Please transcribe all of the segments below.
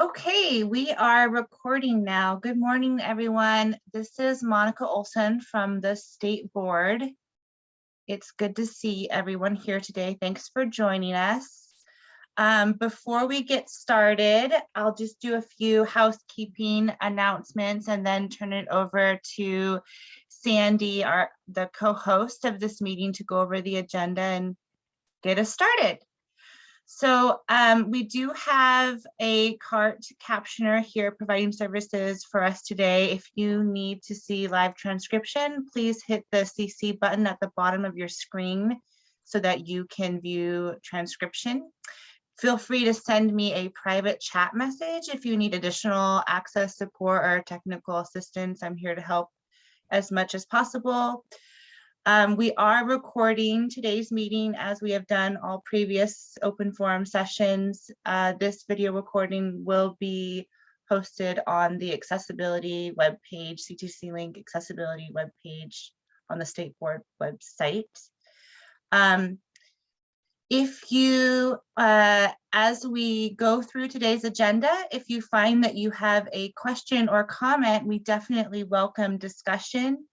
Okay, we are recording now. Good morning, everyone. This is Monica Olson from the State Board. It's good to see everyone here today. Thanks for joining us. Um, before we get started, I'll just do a few housekeeping announcements and then turn it over to Sandy, our the co-host of this meeting to go over the agenda and get us started. So um, we do have a CART captioner here providing services for us today. If you need to see live transcription, please hit the CC button at the bottom of your screen so that you can view transcription. Feel free to send me a private chat message if you need additional access support or technical assistance. I'm here to help as much as possible. Um, we are recording today's meeting as we have done all previous open forum sessions. Uh, this video recording will be posted on the accessibility webpage, CTC link accessibility webpage on the state board website. Um, if you, uh, as we go through today's agenda, if you find that you have a question or comment, we definitely welcome discussion.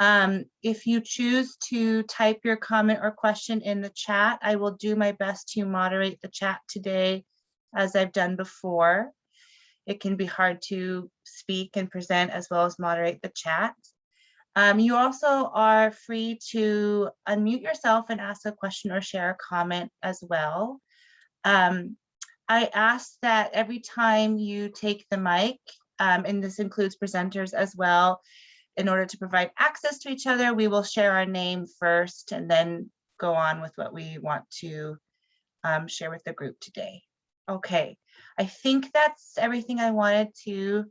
Um, if you choose to type your comment or question in the chat, I will do my best to moderate the chat today as I've done before. It can be hard to speak and present as well as moderate the chat. Um, you also are free to unmute yourself and ask a question or share a comment as well. Um, I ask that every time you take the mic, um, and this includes presenters as well, in order to provide access to each other, we will share our name first and then go on with what we want to um, share with the group today. Okay, I think that's everything I wanted to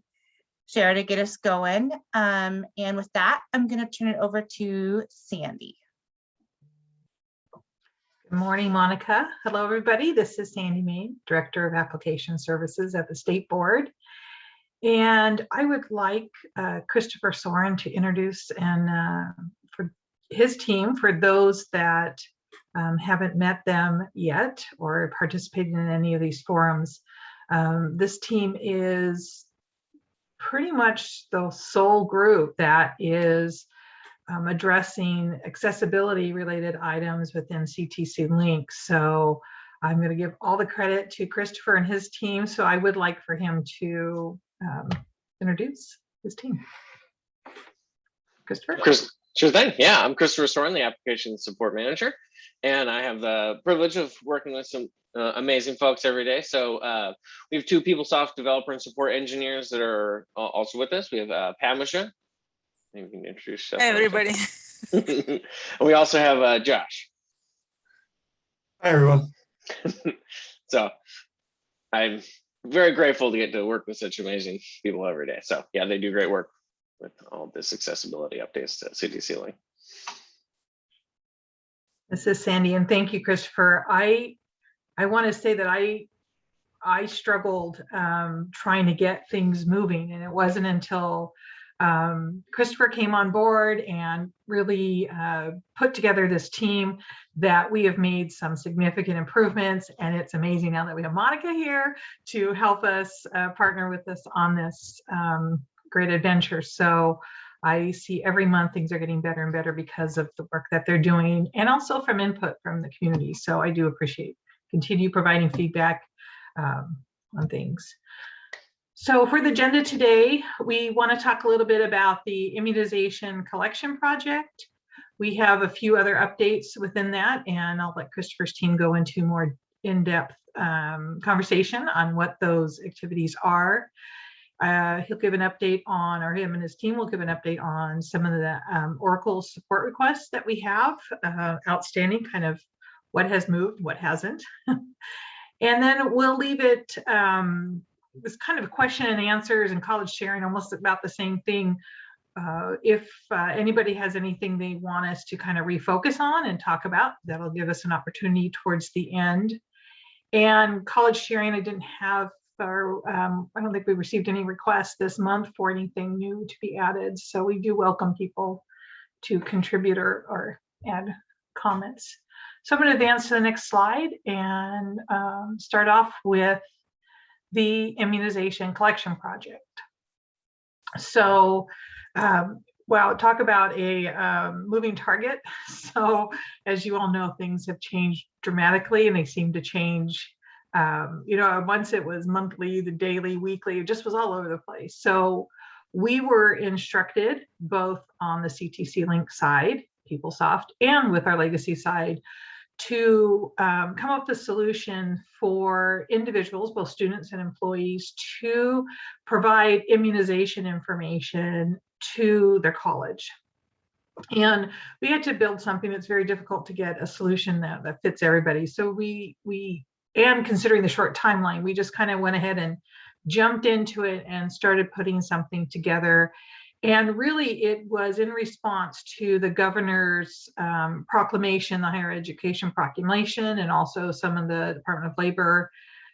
share to get us going. Um, and with that, I'm going to turn it over to Sandy. Good morning, Monica. Hello, everybody. This is Sandy Main, Director of Application Services at the State Board. And I would like uh, Christopher Soren to introduce and uh, for his team for those that um, haven't met them yet or participated in any of these forums. Um, this team is pretty much the sole group that is um, addressing accessibility related items within CTC Link. So I'm going to give all the credit to Christopher and his team. So I would like for him to um, introduce his team. Christopher? Chris, sure thing. Yeah, I'm Christopher Soren, the application support manager, and I have the privilege of working with some uh, amazing folks every day. So uh, we have two PeopleSoft developer and support engineers that are also with us. We have uh, Pamisha. Maybe you can introduce yourself. Hey, everybody. and we also have uh, Josh. Hi, everyone. so I'm very grateful to get to work with such amazing people every day. So yeah, they do great work with all this accessibility updates to CTC Link. This is Sandy, and thank you, Christopher. I I want to say that I I struggled um, trying to get things moving, and it wasn't until um, Christopher came on board and really uh, put together this team that we have made some significant improvements. And it's amazing now that we have Monica here to help us uh, partner with us on this um, great adventure. So I see every month things are getting better and better because of the work that they're doing and also from input from the community. So I do appreciate continue providing feedback um, on things. So for the agenda today, we want to talk a little bit about the immunization collection project. We have a few other updates within that, and I'll let Christopher's team go into more in-depth um, conversation on what those activities are. Uh, he'll give an update on, or him and his team will give an update on some of the um, Oracle support requests that we have uh, outstanding, kind of what has moved, what hasn't. and then we'll leave it um, this kind of question and answers and college sharing almost about the same thing. Uh, if uh, anybody has anything they want us to kind of refocus on and talk about, that'll give us an opportunity towards the end. And college sharing, I didn't have, or um, I don't think we received any requests this month for anything new to be added. So we do welcome people to contribute or, or add comments. So I'm going to advance to the next slide and um, start off with the immunization collection project. So, um, well, talk about a um, moving target. So, as you all know, things have changed dramatically and they seem to change. Um, you know, once it was monthly, the daily, weekly, it just was all over the place. So, we were instructed both on the CTC Link side, PeopleSoft, and with our legacy side to um, come up with a solution for individuals, both students and employees, to provide immunization information to their college. And we had to build something that's very difficult to get a solution that, that fits everybody. So we, we, and considering the short timeline, we just kind of went ahead and jumped into it and started putting something together. And really, it was in response to the governor's um, proclamation, the higher education proclamation, and also some of the Department of Labor,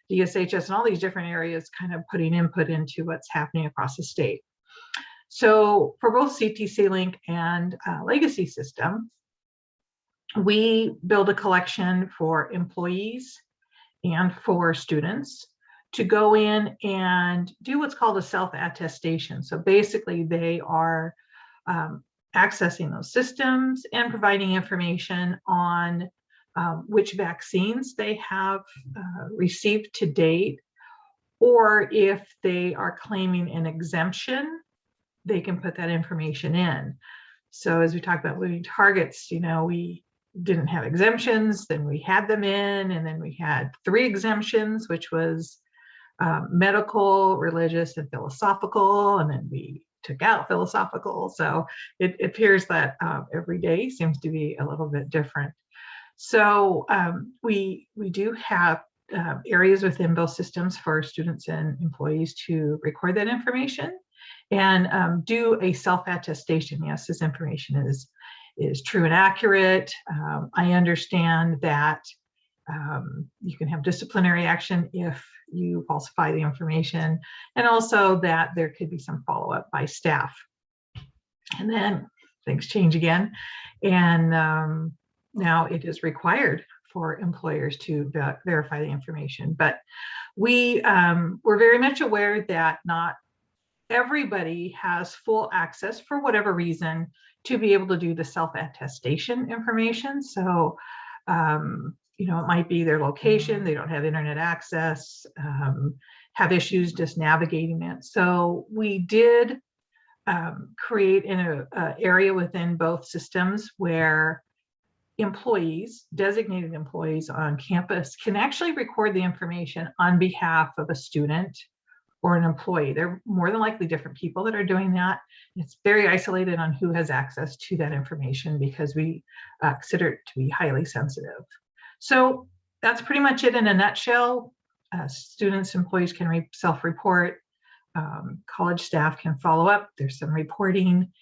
DSHS, and all these different areas kind of putting input into what's happening across the state. So for both CTC Link and uh, Legacy System, we build a collection for employees and for students to go in and do what's called a self-attestation. So basically they are um, accessing those systems and providing information on um, which vaccines they have uh, received to date, or if they are claiming an exemption, they can put that information in. So as we talked about moving targets, you know, we didn't have exemptions, then we had them in, and then we had three exemptions, which was um, medical, religious, and philosophical, and then we took out philosophical. So it, it appears that um, every day seems to be a little bit different. So um, we we do have uh, areas within both systems for students and employees to record that information and um, do a self-attestation. Yes, this information is is true and accurate. Um, I understand that um, you can have disciplinary action if you falsify the information, and also that there could be some follow-up by staff. And then things change again, and um, now it is required for employers to ver verify the information. But we um, we're very much aware that not everybody has full access for whatever reason to be able to do the self-attestation information. So, um, you know, it might be their location, they don't have internet access, um, have issues just navigating it. So we did um, create in a, a area within both systems where employees, designated employees on campus can actually record the information on behalf of a student or an employee. They're more than likely different people that are doing that. It's very isolated on who has access to that information because we uh, consider it to be highly sensitive. So that's pretty much it in a nutshell. Uh, students, employees can self-report. Um, college staff can follow up. There's some reporting.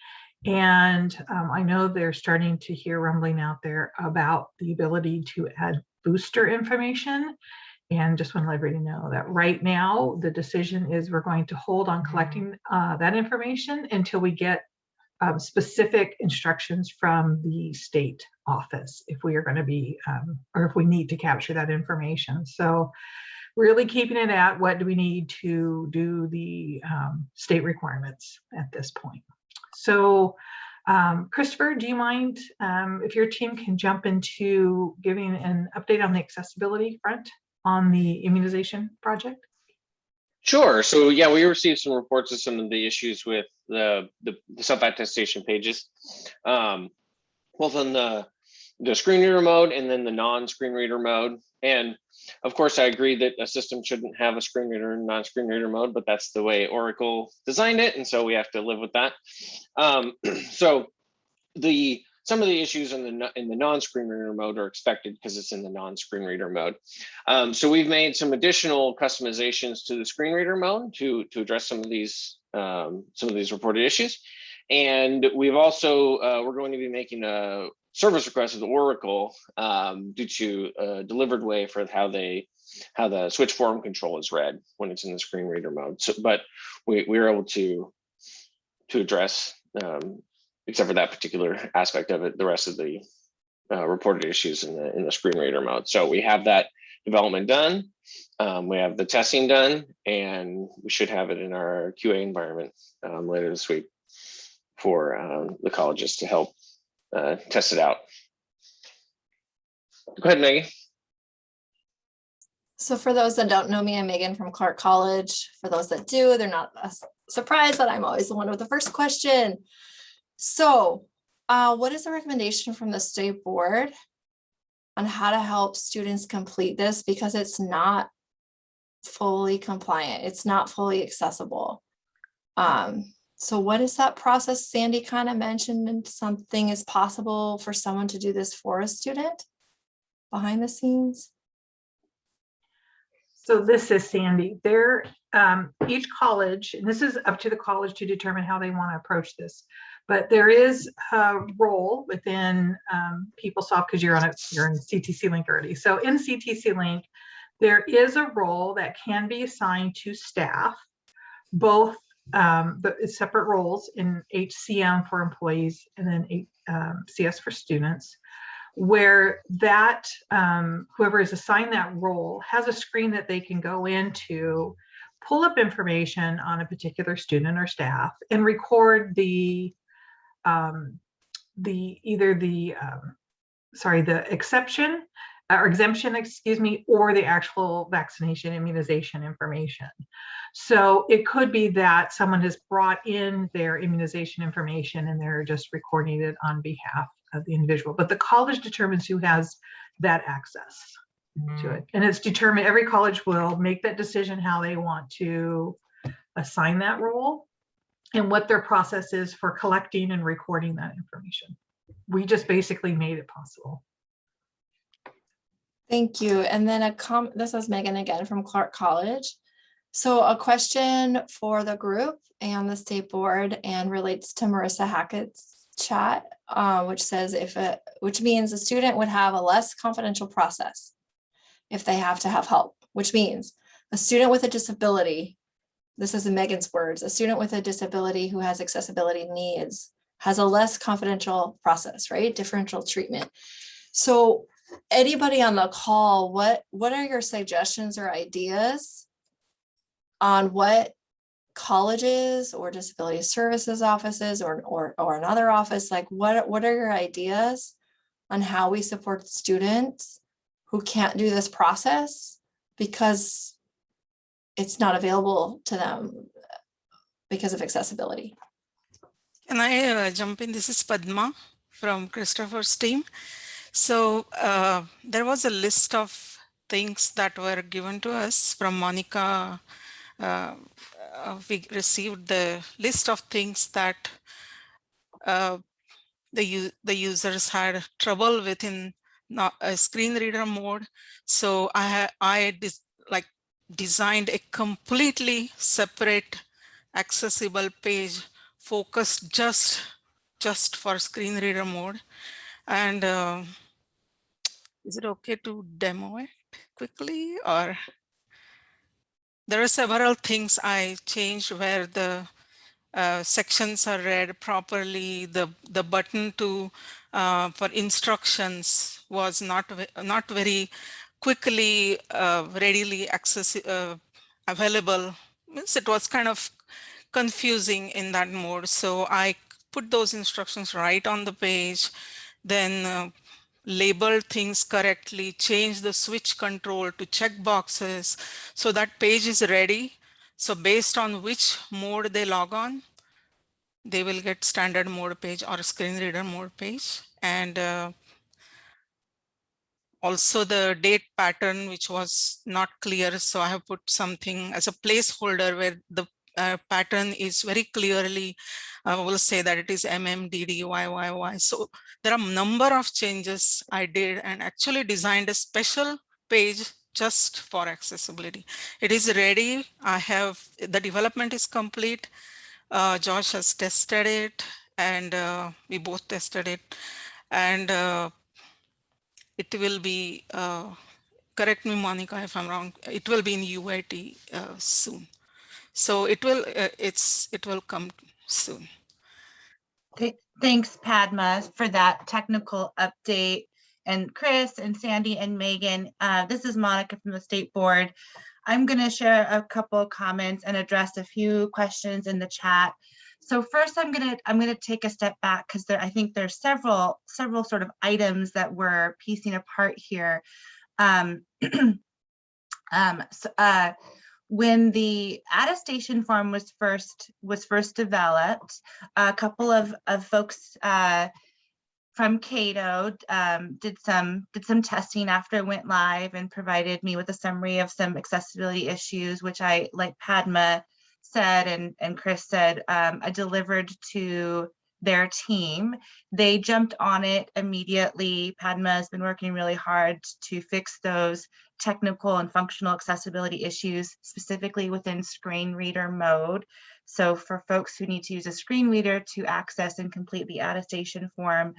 And um, I know they're starting to hear rumbling out there about the ability to add booster information. And just want to let everybody know that right now, the decision is we're going to hold on collecting uh, that information until we get um, specific instructions from the state office if we are going to be, um, or if we need to capture that information. So really keeping it at what do we need to do the um, state requirements at this point. So um, Christopher, do you mind um, if your team can jump into giving an update on the accessibility front on the immunization project? Sure. So yeah, we received some reports of some of the issues with the, the, the self-attestation pages, um, both on the, the screen reader mode and then the non-screen reader mode. And of course, I agree that a system shouldn't have a screen reader and non-screen reader mode, but that's the way Oracle designed it. And so we have to live with that. Um, so the some of the issues in the in the non-screen reader mode are expected because it's in the non-screen reader mode. Um, so we've made some additional customizations to the screen reader mode to to address some of these um, some of these reported issues. And we've also uh, we're going to be making a service request with Oracle um, due to a delivered way for how they how the switch form control is read when it's in the screen reader mode. So, but we we are able to to address um, except for that particular aspect of it, the rest of the uh, reported issues in the in the screen reader mode. So we have that development done. Um, we have the testing done and we should have it in our QA environment um, later this week for um, the colleges to help uh, test it out. Go ahead, Maggie. So for those that don't know me, I'm Megan from Clark College. For those that do, they're not surprised that I'm always the one with the first question. So uh, what is the recommendation from the state board on how to help students complete this? Because it's not fully compliant. It's not fully accessible. Um, so what is that process? Sandy kind of mentioned something is possible for someone to do this for a student behind the scenes. So this is Sandy. There, um, each college, and this is up to the college to determine how they want to approach this. But there is a role within um, PeopleSoft because you're on a you're in CTC Link already. So in CTC Link, there is a role that can be assigned to staff, both um, the separate roles in HCM for employees and then um, CS for students where that um, whoever is assigned that role has a screen that they can go into, pull up information on a particular student or staff, and record the um, the either the um, sorry the exception or exemption, excuse me, or the actual vaccination immunization information. So it could be that someone has brought in their immunization information and they're just recording it on behalf of the individual, but the college determines who has that access to it. And it's determined, every college will make that decision how they want to assign that role and what their process is for collecting and recording that information. We just basically made it possible. Thank you. And then a com, this is Megan again from Clark College. So a question for the group and the state board and relates to Marissa Hackett's chat, uh, which says if it, which means a student would have a less confidential process if they have to have help, which means a student with a disability, this is Megan's words, a student with a disability who has accessibility needs has a less confidential process, right? Differential treatment. So anybody on the call, what, what are your suggestions or ideas on what colleges or disability services offices or, or, or another office, like what, what are your ideas on how we support students who can't do this process because it's not available to them because of accessibility? Can I uh, jump in? This is Padma from Christopher's team. So uh, there was a list of things that were given to us from Monica. Uh, uh, we received the list of things that uh, the, the users had trouble with in not a screen reader mode. So I, I like designed a completely separate accessible page focused just just for screen reader mode. And uh, is it okay to demo it quickly or? There are several things I changed where the uh, sections are read properly. The the button to uh, for instructions was not not very quickly uh, readily accessible available means it was kind of confusing in that mode. So I put those instructions right on the page, then uh, label things correctly, change the switch control to check boxes. So that page is ready. So based on which mode they log on, they will get standard mode page or screen reader mode page. And uh, also the date pattern, which was not clear. So I have put something as a placeholder where the uh, pattern is very clearly, I uh, will say that it is MMDDYYY. So there are number of changes I did and actually designed a special page just for accessibility. It is ready. I have, the development is complete. Uh, Josh has tested it and uh, we both tested it. And uh, it will be, uh, correct me Monica if I'm wrong, it will be in UAT soon. So it will, uh, it's, it will come soon. Th- Thanks, Padma, for that technical update. and Chris and Sandy and Megan. Uh, this is Monica from the State Board. I'm going to share a couple of comments and address a few questions in the chat. So first, I'm going to I'm going to take a step back because there I think there's several several sort of items that we're piecing apart here. Um, um, so, uh, when the attestation form was first was first developed, a couple of, of folks uh, from Cato um, did some did some testing after it went live and provided me with a summary of some accessibility issues, which I, like Padma said and, and Chris said, um, I delivered to their team. They jumped on it immediately. Padma has been working really hard to fix those technical and functional accessibility issues, specifically within screen reader mode. So for folks who need to use a screen reader to access and complete the attestation form,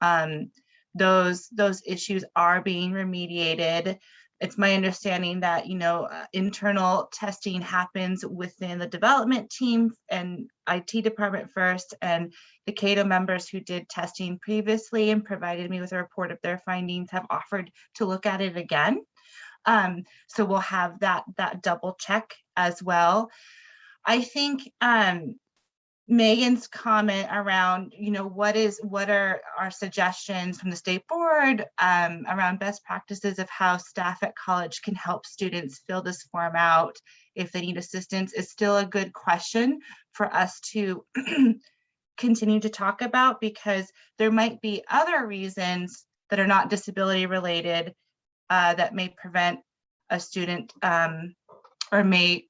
um, those, those issues are being remediated. It's my understanding that, you know, uh, internal testing happens within the development team and IT department first, and the Cato members who did testing previously and provided me with a report of their findings have offered to look at it again. Um, so we'll have that, that double check as well. I think um, Megan's comment around, you know, what is, what are our suggestions from the state board um, around best practices of how staff at college can help students fill this form out if they need assistance is still a good question for us to continue to talk about because there might be other reasons that are not disability related uh, that may prevent a student um, or may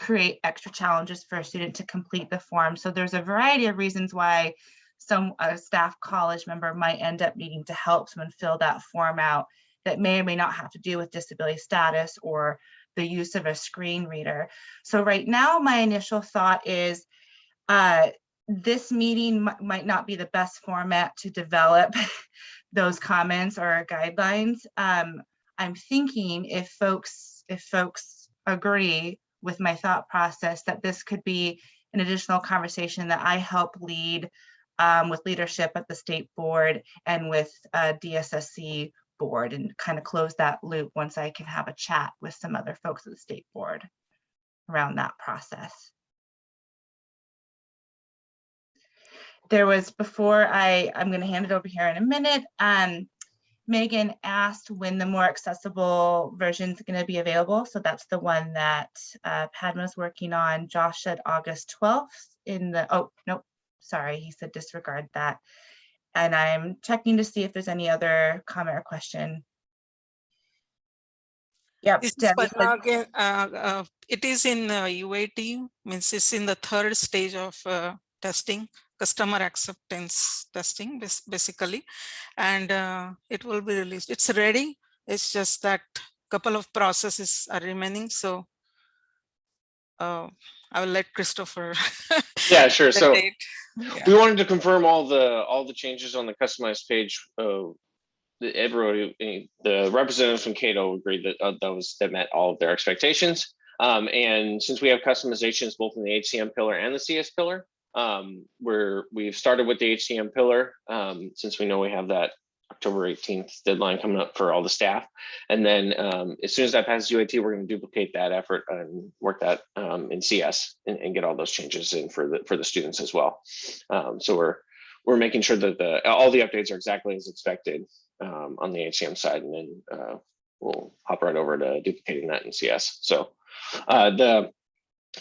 create extra challenges for a student to complete the form. So there's a variety of reasons why some a staff college member might end up needing to help someone fill that form out that may or may not have to do with disability status or the use of a screen reader. So right now, my initial thought is uh, this meeting might not be the best format to develop those comments or guidelines. Um, I'm thinking if folks if folks agree with my thought process that this could be an additional conversation that I help lead um, with leadership at the state board and with uh, DSSC board and kind of close that loop once I can have a chat with some other folks at the state board around that process. There was before I, I'm going to hand it over here in a minute. Um, Megan asked when the more accessible version is going to be available. So that's the one that uh, Padma's working on. Josh said August 12th in the, oh, nope, sorry, he said disregard that. And I'm checking to see if there's any other comment or question. Yep. This is Debbie said- again, uh, uh, it is in uh, UAT, means it's in the third stage of uh, testing, customer acceptance testing, basically. And uh, it will be released. It's ready. It's just that couple of processes are remaining. So uh, I will let Christopher. Yeah, sure. So date. Yeah. we wanted to confirm all the, all the changes on the customized page. Uh, the- Everybody, the representatives from Cato agreed that uh, those, that met all of their expectations. Um, and since we have customizations both in the HCM pillar and the CS pillar, um, where we've started with the HCM pillar, um, since we know we have that October 18th deadline coming up for all the staff. And then um, as soon as that passes UAT, we're going to duplicate that effort and work that um, in CS and, and get all those changes in for the for the students as well. Um, so we're we're making sure that the all the updates are exactly as expected um, on the HCM side, and then uh, we'll hop right over to duplicating that in CS. So uh, the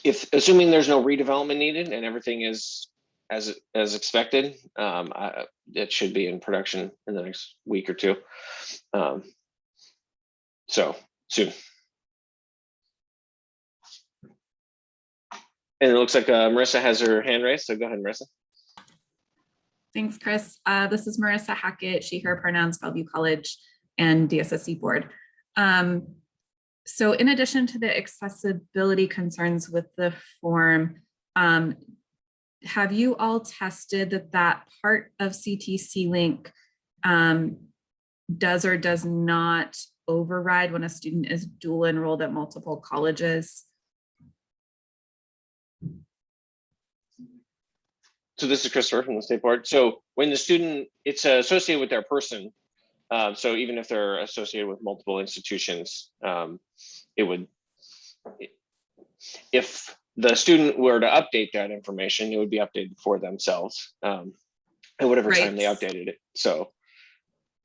if assuming there's no redevelopment needed and everything is as as expected, um, I, it should be in production in the next week or two. Um, so soon. And it looks like uh, Marissa has her hand raised, so go ahead, Marissa. Thanks, Chris. Uh, this is Marissa Hackett, she, her pronouns, Bellevue College and DSSC Board. Um, so in addition to the accessibility concerns with the form, um, have you all tested that that part of CTC link um, does or does not override when a student is dual enrolled at multiple colleges? So this is Christopher from the state board. So when the student, it's associated with their person Uh, so even if they're associated with multiple institutions, um, it would, if the student were to update that information, it would be updated for themselves um, at whatever time they updated it. So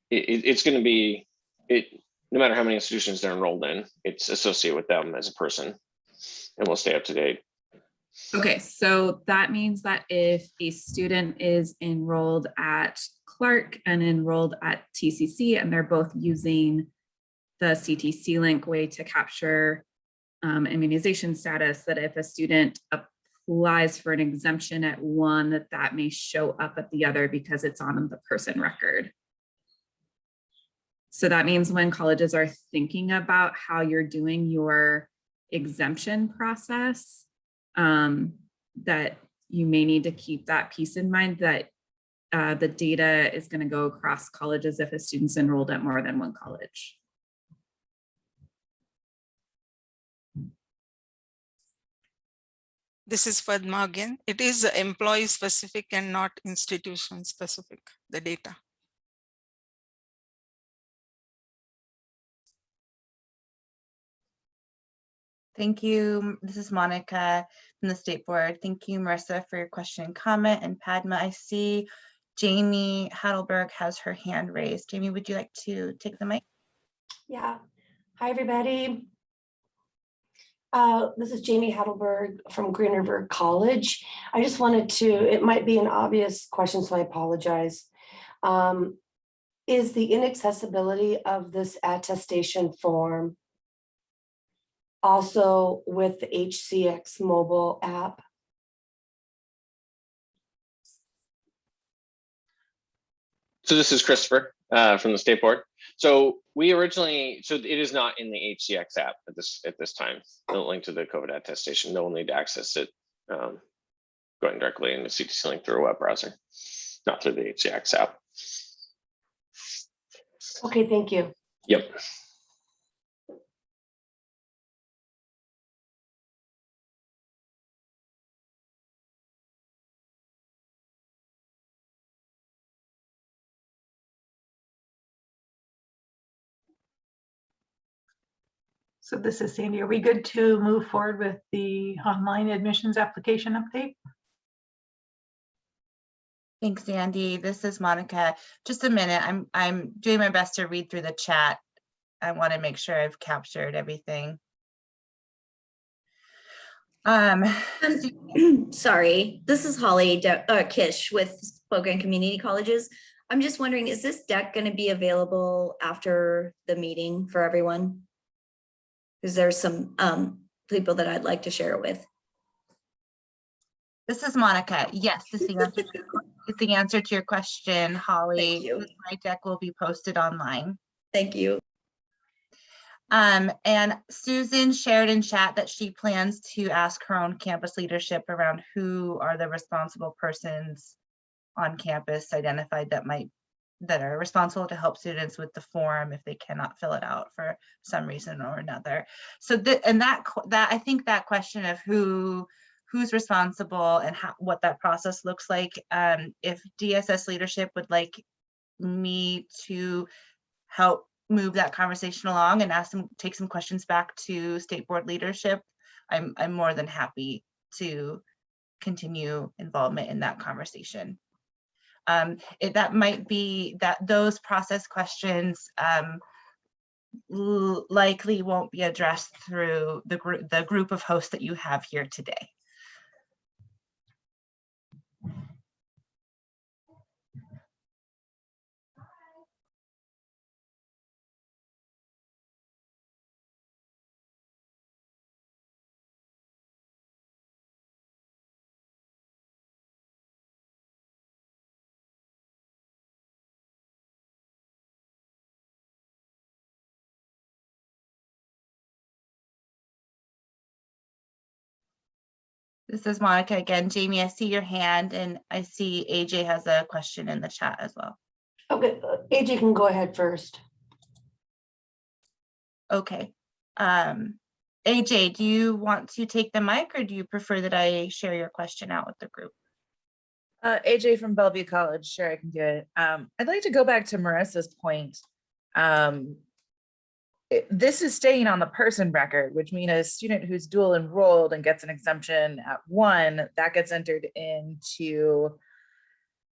it, it- it's going to be, it, no matter how many institutions they're enrolled in, it's associated with them as a person and will stay up to date. Okay, so that means that if a student is enrolled at Clark and enrolled at TCC and they're both using the CTC link way to capture um, immunization status, that if a student applies for an exemption at one, that that may show up at the other because it's on the person record. So that means when colleges are thinking about how you're doing your exemption process, um, that you may need to keep that piece in mind that uh, the data is going to go across colleges if a student's enrolled at more than one college. This is Padma again. It is employee specific and not institution specific, the data. Thank you. This is Monica from the State Board. Thank you, Marissa, for your question and comment. And Padma, I see Jamie Heidelberg has her hand raised. Jamie, would you like to take the mic? Yeah. Hi, everybody. Uh, This is Jamie Heidelberg from Green River College. I just wanted to, it might be an obvious question, so I apologize. Um, Is the inaccessibility of this attestation form also with the HCX mobile app? So this is Christopher uh, from the state board. So we originally, so it is not in the HCX app at this at this time. The link to the COVID attestation, no one need to access it um, going directly into CTC link through a web browser, not through the HCX app. Okay, thank you. Yep. So this is Sandy. Are we good to move forward with the online admissions application update? Thanks, Andy. This is Monica. Just a minute. I'm, I'm doing my best to read through the chat. I want to make sure I've captured everything. Um, Um, Sorry, this is Holly De- uh, Kish with Spokane Community Colleges. I'm just wondering, is this deck going to be available after the meeting for everyone? Because there's some um, people that I'd like to share it with. this is Monica. Yes, this is the answer to your it's the answer to your question, Holly. you. Slide deck will be posted online. Thank you. Um, and Susan shared in chat that she plans to ask her own campus leadership around who are the responsible persons on campus identified that might, that are responsible to help students with the form if they cannot fill it out for some reason or another. So that, and that, that, I think that question of who, who's responsible and how, what that process looks like, um, if DSS leadership would like me to help move that conversation along and ask them, take some questions back to state board leadership, I'm, I'm more than happy to continue involvement in that conversation. Um, it, that might be, that those process questions, um, likely won't be addressed through the group, the group of hosts that you have here today. This is Monica again. Jamie, I see your hand and I see AJ has a question in the chat as well. Okay, uh, AJ can go ahead first. Okay. Um, AJ, do you want to take the mic or do you prefer that I share your question out with the group? Uh, AJ from Bellevue College, sure I can do it. Um, I'd like to go back to Marissa's point um, it- this is staying on the person record, which means a student who's dual enrolled and gets an exemption at one, that gets entered into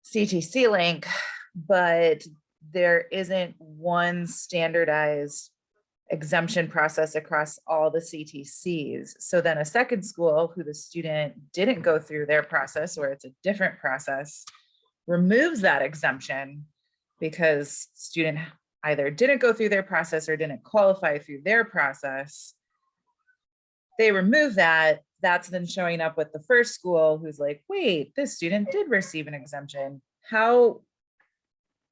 CTC link, but there isn't one standardized exemption process across all the CTCs. So then a second school who the student didn't go through their process or it's a different process removes that exemption because student either didn't go through their process or didn't qualify through their process. They remove that, that's then showing up with the first school who's like, wait, this student did receive an exemption. How,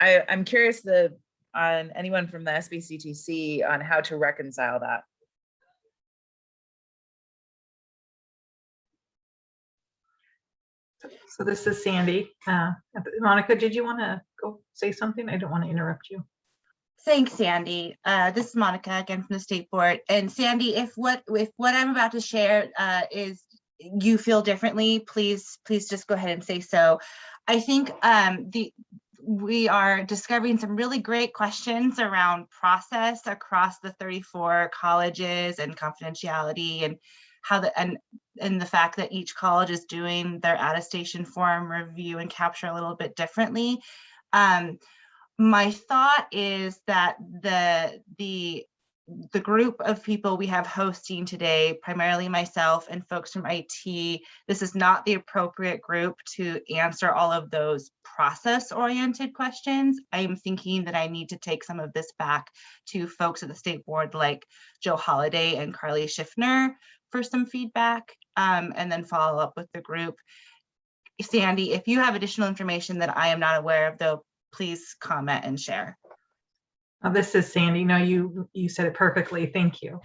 I, I'm curious the, on anyone from the SBCTC on how to reconcile that. So this is Sandy. Uh, Monica, did you want to go say something? I don't want to interrupt you. Thanks, Sandy. Uh, this is Monica again from the State Board. And Sandy, if what, if what I'm about to share uh, is you feel differently, please, please just go ahead and say so. I think um, the, we are discovering some really great questions around process across the 34 colleges and confidentiality and how the, and, and the fact that each college is doing their attestation form review and capture a little bit differently. Um, my thought is that the the the group of people we have hosting today, primarily myself and folks from IT, this is not the appropriate group to answer all of those process oriented questions. I am thinking that I need to take some of this back to folks at the state board like Joe Holliday and Carli Schiffner for some feedback um, and then follow up with the group. Sandy, if you have additional information that I am not aware of, though, please comment and share. Uh, This is Sandy. No, you, you said it perfectly. Thank you.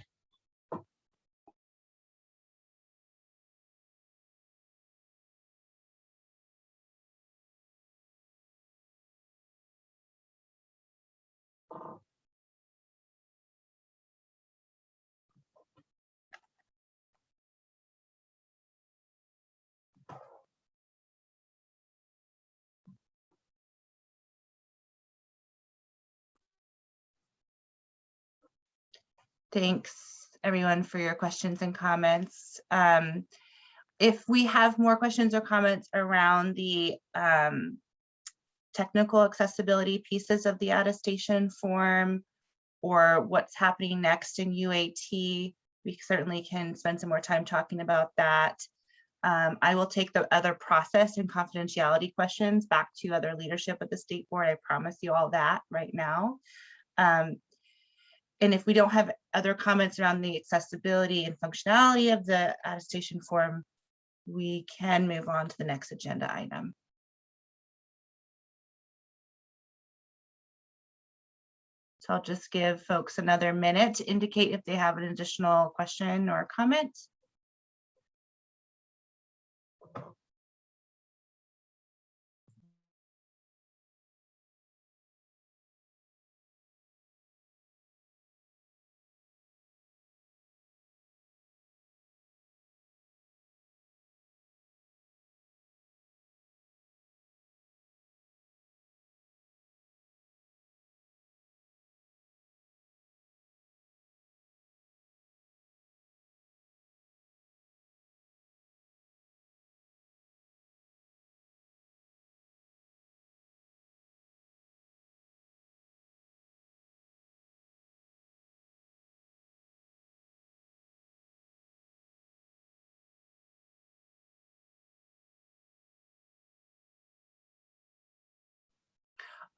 Thanks, everyone, for your questions and comments. Um, If we have more questions or comments around the um, technical accessibility pieces of the attestation form or what's happening next in UAT, we certainly can spend some more time talking about that. Um, I will take the other process and confidentiality questions back to other leadership at the state board. I promise you all that right now. Um, and if we don't have other comments around the accessibility and functionality of the attestation form, we can move on to the next agenda item. So I'll just give folks another minute to indicate if they have an additional question or comment.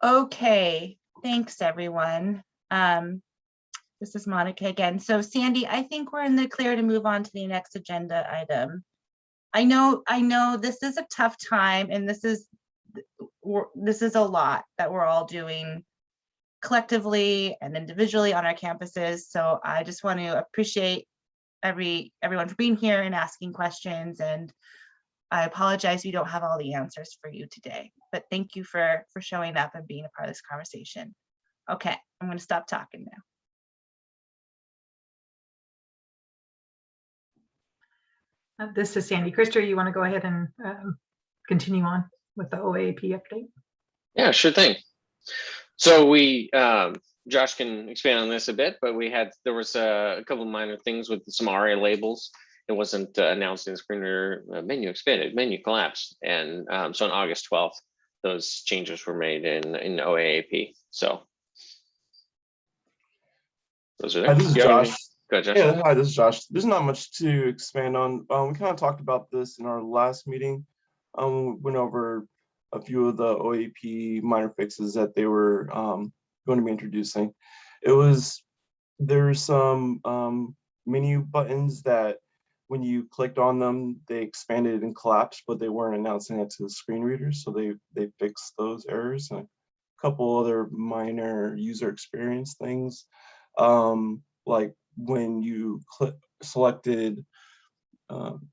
Okay, thanks, everyone. Um, This is Monica again. So Sandy, I think we're in the clear to move on to the next agenda item. I know, I know this is a tough time and this is, this is a lot that we're all doing collectively and individually on our campuses. So I just want to appreciate every, everyone for being here and asking questions and I apologize we don't have all the answers for you today, but thank you for, for showing up and being a part of this conversation. Okay, I'm going to stop talking now. Uh, This is Sandy. Krista, you want to go ahead and um, continue on with the OAP update? Yeah, sure thing. So we, um, Josh can expand on this a bit, but we had, there was a, a couple of minor things with some ARIA labels. It wasn't uh, announced in the screener uh, menu expanded, menu collapsed. And um, so on August 12th, those changes were made in, in OAAP. So. Those are Hi, there. this is Do you have anything? Josh. Go ahead, Josh. Yeah, hi, this is Josh. There's not much to expand on. Um, we kind of talked about this in our last meeting. Um, went over a few of the OAP minor fixes that they were um going to be introducing. It was, there's some um menu buttons that when you clicked on them, they expanded and collapsed, but they weren't announcing it to the screen readers. So they they fixed those errors and a couple other minor user experience things. Um, like when you click selected um,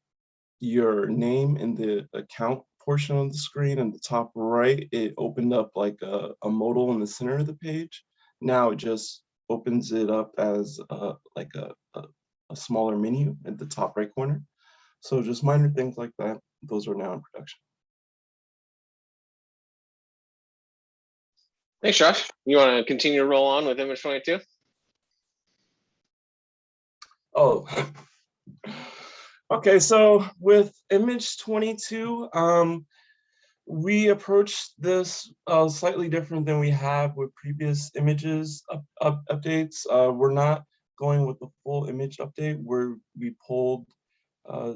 your name in the account portion of the screen in the top right, it opened up like a, a modal in the center of the page. Now it just opens it up as uh, like a, a, a smaller menu at the top right corner. So just minor things like that. Those are now in production. Thanks, Josh. You want to continue to roll on with image 22? Oh, okay. So with image 22, um, we approached this uh, slightly different than we have with previous images up, up, updates. Uh, we're not going with the full image update where we pulled uh,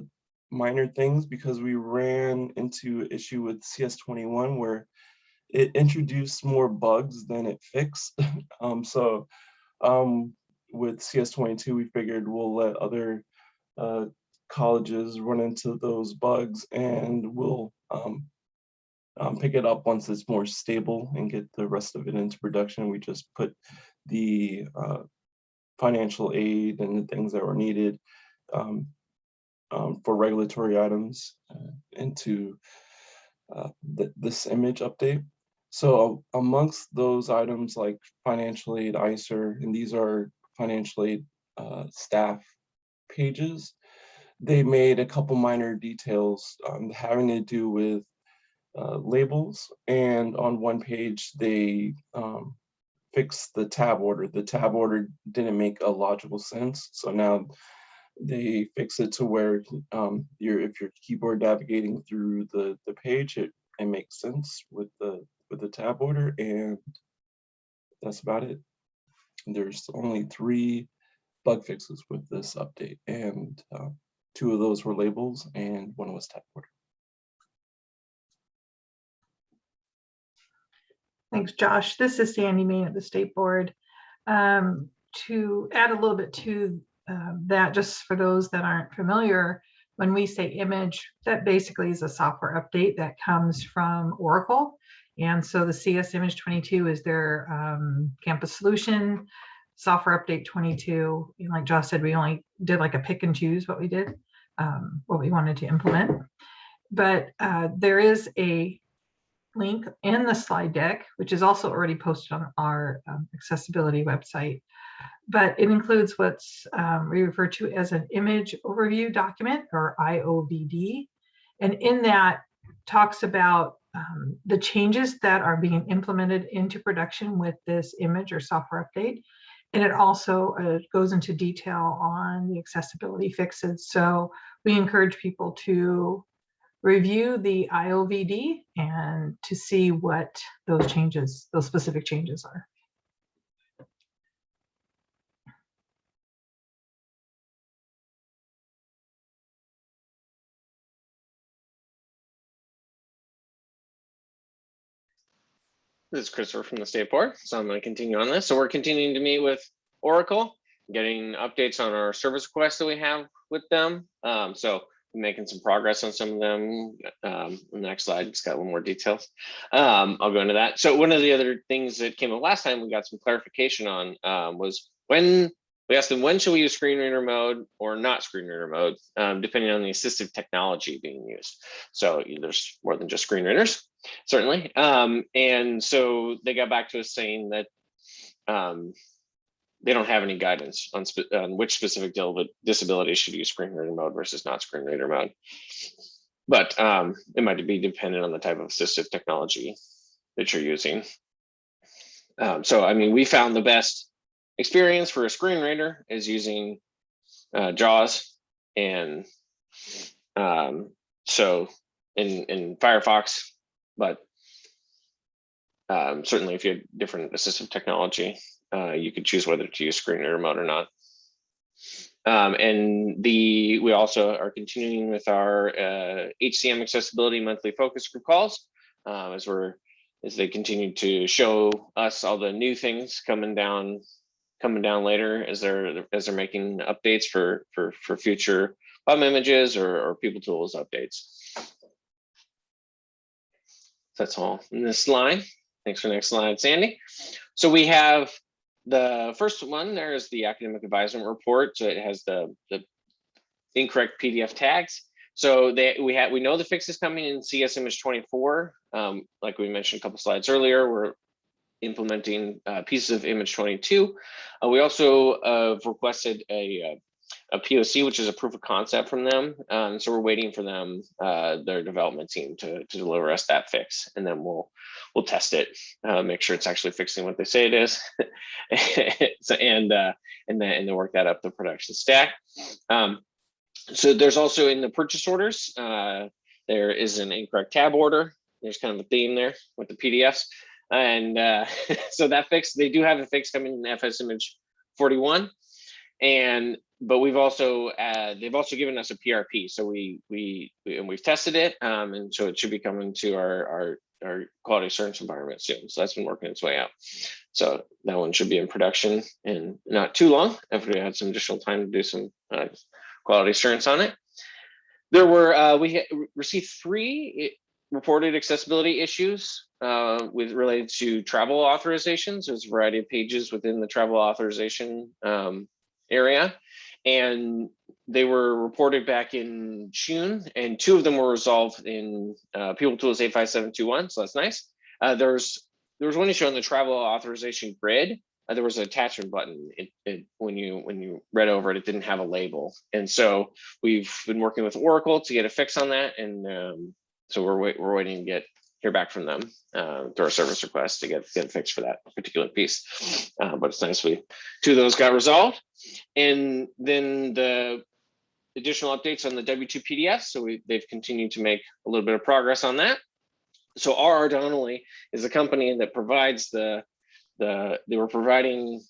minor things because we ran into issue with CS21 where it introduced more bugs than it fixed. um, so um, with CS22, we figured we'll let other uh, colleges run into those bugs and we'll um, um, pick it up once it's more stable and get the rest of it into production. We just put the uh, financial aid and the things that were needed um, um, for regulatory items uh, into uh, th this image update. So amongst those items like financial aid, ISIR, and these are financial aid uh, staff pages, they made a couple minor details um, having to do with uh, labels. And on one page, they um, fixed the tab order. The tab order didn't make a logical sense. So now they fix it to where um, you're, if you're keyboard navigating through the, the page, it, it makes sense with the with the tab order and that's about it. There's only three bug fixes with this update and uh, two of those were labels and one was tab order. Thanks, Josh. This is Sandy Main at the State Board. Um, to add a little bit to uh, that, just for those that aren't familiar, when we say image, that basically is a software update that comes from Oracle. And so the CS Image 22 is their um, campus solution. Software update 22, and like Josh said, we only did like a pick and choose what we did, um, what we wanted to implement. But uh, there is a link in the slide deck, which is also already posted on our um, accessibility website. But it includes what's um, we refer to as an image overview document or IOVD. And in that talks about um, the changes that are being implemented into production with this image or software update. And it also uh, goes into detail on the accessibility fixes. So we encourage people to review the IOVD and to see what those changes, those specific changes are. This is Christopher from the State Board, so I'm going to continue on this. So we're continuing to meet with Oracle, getting updates on our service requests that we have with them. Um, so making some progress on some of them. Um, the next slide, it's got a little more details. Um, I'll go into that. So one of the other things that came up last time we got some clarification on um, was when we asked them when should we use screen reader mode or not screen reader mode, um, depending on the assistive technology being used. So there's more than just screen readers certainly. Um, and so they got back to us saying that um, they don't have any guidance on, spe on which specific disability should use screen reader mode versus not screen reader mode. But um, it might be dependent on the type of assistive technology that you're using. Um, so, I mean, we found the best experience for a screen reader is using uh, JAWS and um, so in, in Firefox, but um, certainly if you have different assistive technology, uh, you could choose whether to use screen reader mode or not. Um, and the we also are continuing with our uh, HCM accessibility monthly focus group calls um, as we're as they continue to show us all the new things coming down coming down later as they're as they're making updates for for for future PUM images or, or people tools updates. That's all in this slide. Thanks for the next slide, Sandy. So we have the first one there is the academic advisement report. So it has the, the incorrect PDF tags. So they, we have we know the fix is coming in CS image 24. Um, like we mentioned a couple slides earlier, we're implementing uh, pieces of image 22. Uh, we also uh, requested a, a POC, which is a proof of concept from them. Um, so we're waiting for them, uh, their development team to, to deliver us that fix, and then we'll we'll test it, uh, make sure it's actually fixing what they say it is, so, and uh, and then and then work that up the production stack. Um, so there's also in the purchase orders, uh, there is an incorrect tab order. There's kind of a theme there with the PDFs. And uh, so that fix, they do have a fix coming in FS image 41. And but we've also uh, they've also given us a PRP, so we we, we and we've tested it, um, and so it should be coming to our our our quality assurance environment soon. So that's been working its way out. So that one should be in production in not too long. If we had some additional time to do some uh, quality assurance on it. There were uh, we received three reported accessibility issues uh, with related to travel authorizations. There's a variety of pages within the travel authorization um, area. And they were reported back in June, and two of them were resolved in uh, People Tools 85721, so that's nice. Uh, there's there was one issue on the travel authorization grid. Uh, there was an attachment button. It, it, when you when you read over it, it didn't have a label, and so we've been working with Oracle to get a fix on that, and um, so we're wait, we're waiting to get hear back from them uh, through our service request to get get fixed for that particular piece. Uh, but it's nice we two of those got resolved, and then the additional updates on the W2 PDF. So we, they've continued to make a little bit of progress on that. So RR Donnelley is a company that provides the the they were providing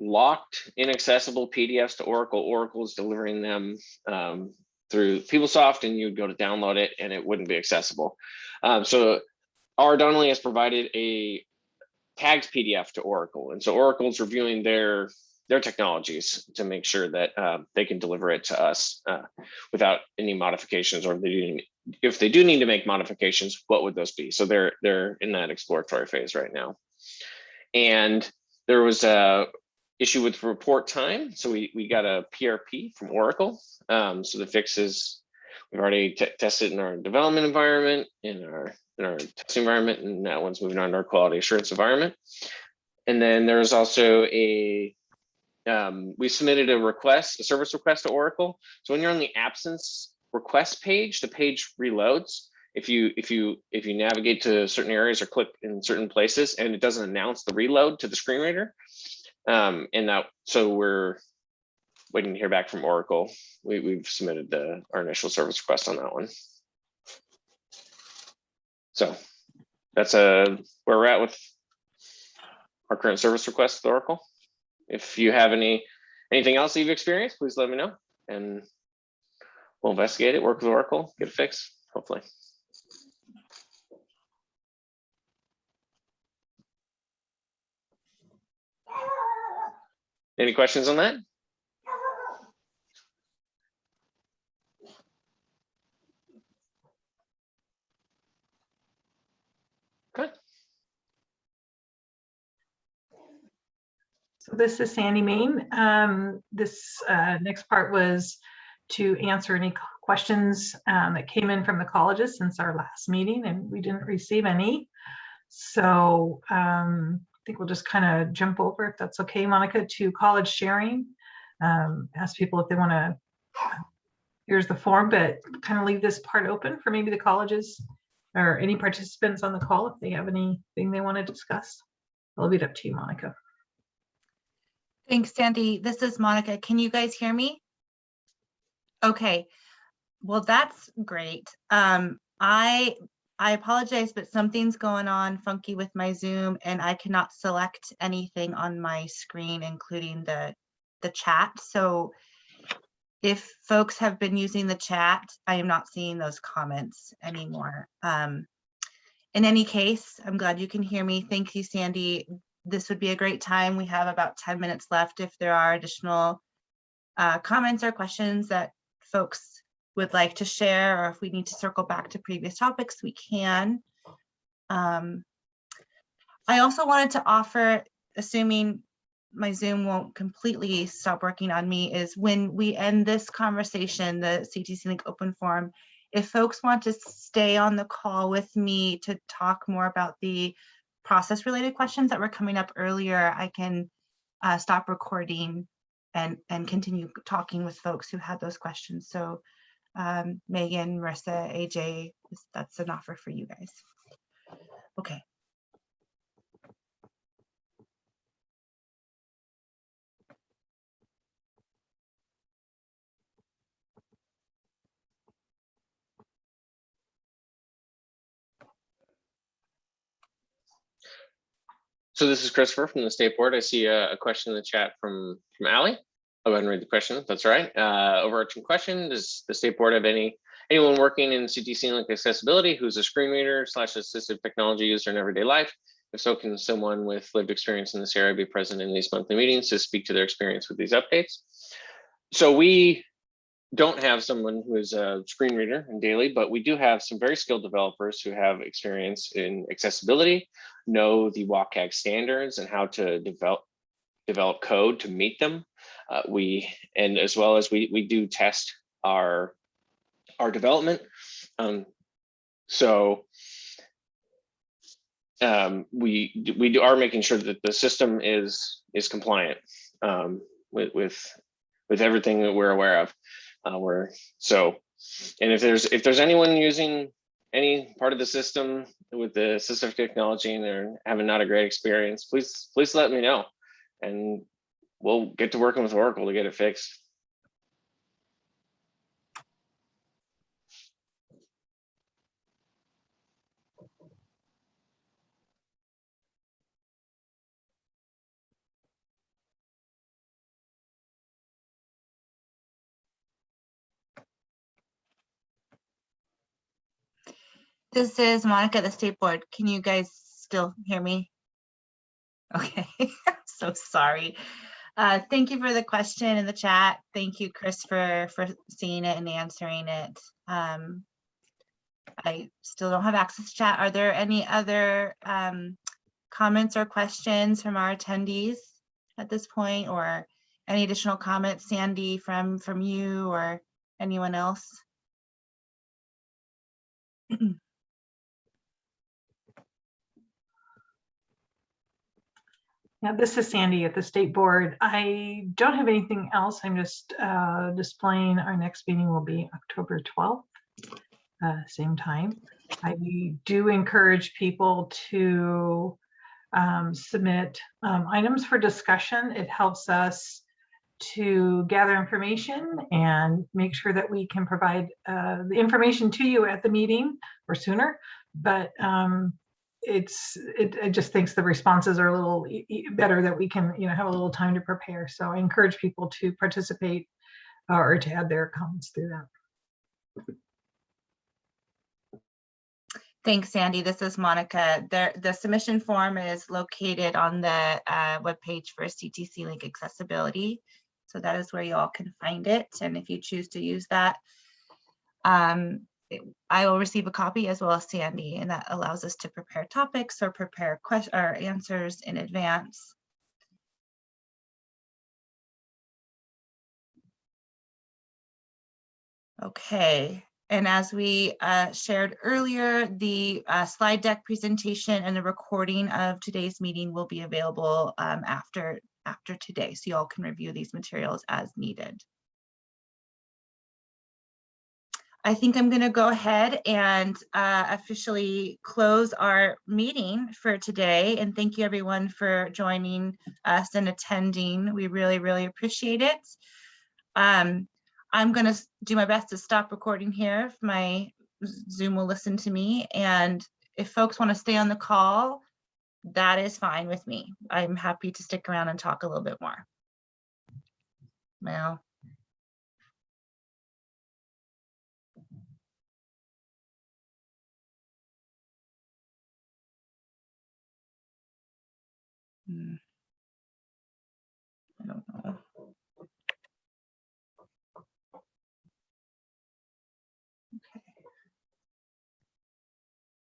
locked inaccessible PDFs to Oracle. Oracle is delivering them um, through PeopleSoft and you'd go to download it and it wouldn't be accessible. Um, so R. Donnelley has provided a tagged PDF to Oracle. And so Oracle's reviewing their their technologies to make sure that uh, they can deliver it to us uh, without any modifications or if they, do, if they do need to make modifications, what would those be? So they're they're in that exploratory phase right now. And there was a issue with report time. So we, we got a PRP from Oracle. Um, so the fixes we've already tested in our development environment, in our in our test environment, and that one's moving on to our quality assurance environment. And then there's also a um, we submitted a request, a service request to Oracle. So when you're on the absence request page, the page reloads. If you if you if you navigate to certain areas or click in certain places, and it doesn't announce the reload to the screen reader, um, and that so we're waiting to hear back from Oracle. We, we've submitted the our initial service request on that one. So that's uh, where we're at with our current service request with Oracle. If you have any anything else you've experienced, please let me know and we'll investigate it, work with Oracle, get it fixed, hopefully. Any questions on that? Okay. So this is Sandy Main. Um, this uh, next part was to answer any questions um, that came in from the colleges since our last meeting and we didn't receive any. So um, I think we'll just kind of jump over if that's okay, Monica, to college sharing. Um, ask people if they want to, here's the form, but kind of leave this part open for maybe the colleges or any participants on the call if they have anything they want to discuss. I'll leave it up to you, Monica. Thanks, Sandy. This is Monica. Can you guys hear me? Okay, well, that's great. Um, I, I apologize, but something's going on funky with my Zoom and I cannot select anything on my screen, including the, the chat. So if folks have been using the chat, I am not seeing those comments anymore. Um, in any case, I'm glad you can hear me. Thank you, Sandy this would be a great time. We have about 10 minutes left if there are additional uh, comments or questions that folks would like to share, or if we need to circle back to previous topics, we can. Um, I also wanted to offer, assuming my Zoom won't completely stop working on me, is when we end this conversation, the CTC Link open forum, if folks want to stay on the call with me to talk more about the process related questions that were coming up earlier, I can uh, stop recording and, and continue talking with folks who had those questions. So um, Megan, Marissa, AJ, that's an offer for you guys. Okay. So this is Christopher from the State Board. I see a, a question in the chat from, from Ally. I'll go ahead and read the question. That's right. Uh, overarching question, does the State Board have any, anyone working in CTC Link accessibility who's a screen reader slash assistive technology user in everyday life? If so, can someone with lived experience in this area be present in these monthly meetings to speak to their experience with these updates? So we don't have someone who is a screen reader in daily, but we do have some very skilled developers who have experience in accessibility, know the WCAG standards and how to develop develop code to meet them. Uh, we and as well as we we do test our our development. Um, so um, we we do, are making sure that the system is is compliant um, with with with everything that we're aware of. Uh, we're so, and if there's if there's anyone using any part of the system with the assistive technology and they're having not a great experience, please please let me know, and we'll get to working with Oracle to get it fixed. This is Monica, the State Board. Can you guys still hear me? Okay, so sorry. Uh, thank you for the question in the chat. Thank you, Chris, for, for seeing it and answering it. Um, I still don't have access to chat. Are there any other um, comments or questions from our attendees at this point or any additional comments, Sandy, from, from you or anyone else? Yeah, this is Sandy at the State Board. I don't have anything else. I'm just uh, displaying our next meeting will be October 12th, uh, same time. I do encourage people to um, submit um, items for discussion. It helps us to gather information and make sure that we can provide uh, the information to you at the meeting or sooner. But um, it's it, it just thinks the responses are a little e- better that we can you know have a little time to prepare so i encourage people to participate uh, or to add their comments through that Thanks, Sandy. This is Monica. The, the submission form is located on the uh, webpage for CTC Link accessibility. So that is where you all can find it. And if you choose to use that, um, I will receive a copy as well as Sandy, and that allows us to prepare topics or prepare questions or answers in advance. Okay, and as we uh, shared earlier, the uh, slide deck presentation and the recording of today's meeting will be available um, after, after today, so you all can review these materials as needed. I think I'm going to go ahead and uh, officially close our meeting for today. And thank you everyone for joining us and attending. We really, really appreciate it. Um, I'm going to do my best to stop recording here if my Zoom will listen to me. And if folks want to stay on the call, that is fine with me. I'm happy to stick around and talk a little bit more. Well. Mm. I don't know.